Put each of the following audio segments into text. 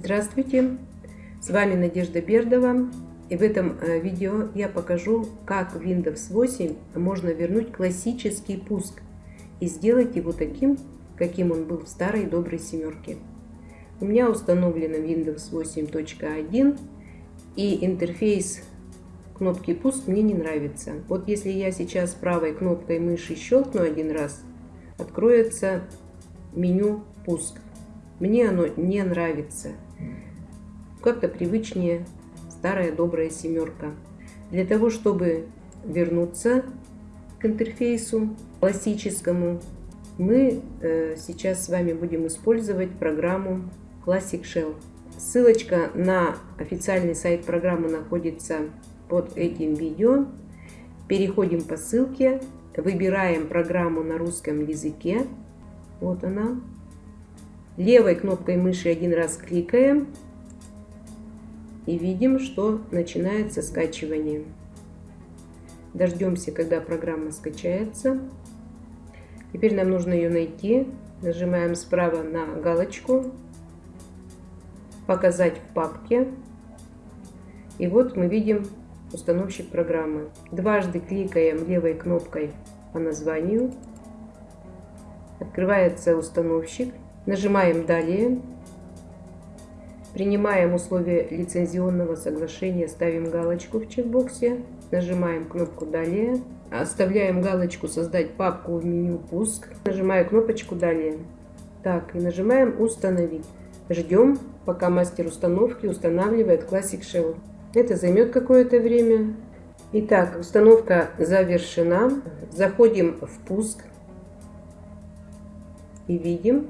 Здравствуйте! С вами Надежда Бердова. И в этом э, видео я покажу, как в Windows 8 можно вернуть классический пуск и сделать его таким, каким он был в старой доброй семерке. У меня установлено Windows 8.1 и интерфейс кнопки пуск мне не нравится. Вот если я сейчас правой кнопкой мыши щелкну один раз, откроется меню пуск. Мне оно не нравится. Как-то привычнее старая добрая семерка. Для того, чтобы вернуться к интерфейсу классическому, мы э, сейчас с вами будем использовать программу Classic Shell. Ссылочка на официальный сайт программы находится под этим видео. Переходим по ссылке, выбираем программу на русском языке. Вот она. Левой кнопкой мыши один раз кликаем и видим, что начинается скачивание. Дождемся, когда программа скачается. Теперь нам нужно ее найти. Нажимаем справа на галочку «Показать в папке». И вот мы видим установщик программы. Дважды кликаем левой кнопкой по названию. Открывается установщик. Нажимаем «Далее». Принимаем условия лицензионного соглашения, ставим галочку в чекбоксе, нажимаем кнопку «Далее», оставляем галочку «Создать папку» в меню «Пуск», нажимаю кнопочку «Далее». Так, и нажимаем «Установить». Ждем, пока мастер установки устанавливает Classic Shell. Это займет какое-то время. Итак, установка завершена. Заходим в «Пуск» и видим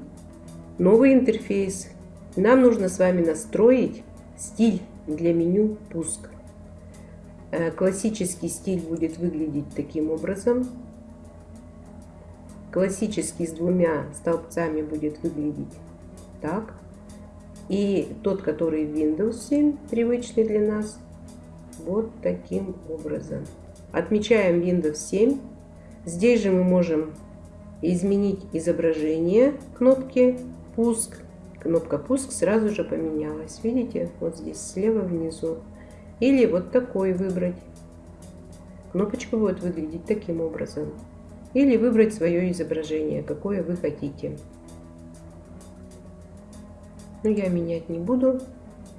новый интерфейс нам нужно с вами настроить стиль для меню «Пуск». Э, классический стиль будет выглядеть таким образом. Классический с двумя столбцами будет выглядеть так. И тот, который в Windows 7, привычный для нас, вот таким образом. Отмечаем Windows 7. Здесь же мы можем изменить изображение кнопки «Пуск» кнопка пуск сразу же поменялась. Видите, вот здесь слева внизу. Или вот такой выбрать. Кнопочка будет выглядеть таким образом. Или выбрать свое изображение, какое вы хотите. Но я менять не буду.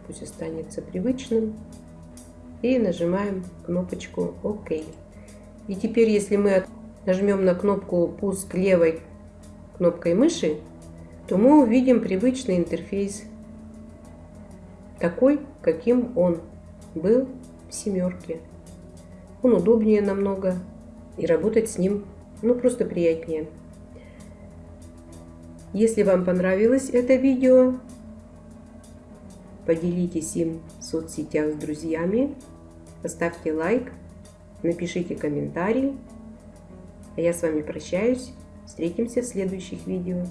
Пусть останется привычным. И нажимаем кнопочку ОК. И теперь, если мы нажмем на кнопку пуск левой кнопкой мыши, то мы увидим привычный интерфейс, такой, каким он был в семерке. Он удобнее намного, и работать с ним ну просто приятнее. Если вам понравилось это видео, поделитесь им в соцсетях с друзьями, поставьте лайк, напишите комментарий. А я с вами прощаюсь. Встретимся в следующих видео.